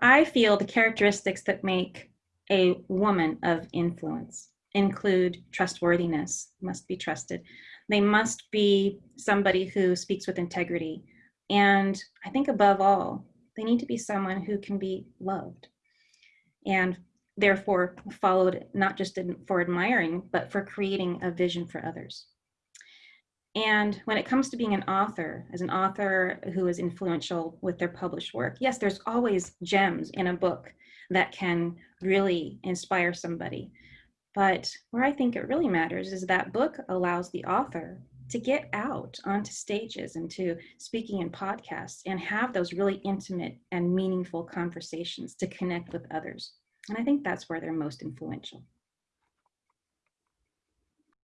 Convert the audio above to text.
I feel the characteristics that make a woman of influence include trustworthiness, must be trusted. They must be somebody who speaks with integrity. And I think above all, they need to be someone who can be loved and therefore followed not just for admiring, but for creating a vision for others. And when it comes to being an author, as an author who is influential with their published work, yes, there's always gems in a book that can really inspire somebody. But where I think it really matters is that book allows the author to get out onto stages and to speaking in podcasts and have those really intimate and meaningful conversations to connect with others. And I think that's where they're most influential.